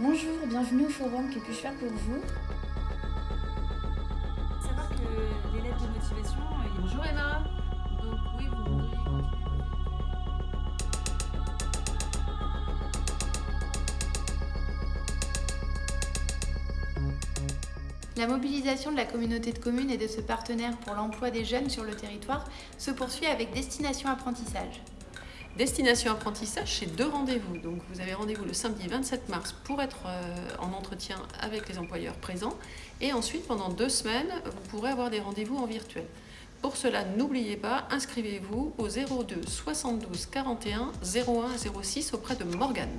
Bonjour, bienvenue au forum, que puis-je faire pour vous? Savoir que les lettres de motivation. Bonjour Emma Donc oui, vous voudriez continuer La mobilisation de la communauté de communes et de ce partenaire pour l'emploi des jeunes sur le territoire se poursuit avec Destination Apprentissage. Destination apprentissage, c'est deux rendez-vous. Donc vous avez rendez-vous le samedi 27 mars pour être euh, en entretien avec les employeurs présents. Et ensuite, pendant deux semaines, vous pourrez avoir des rendez-vous en virtuel. Pour cela, n'oubliez pas, inscrivez-vous au 02 72 41 01 06 auprès de Morgane.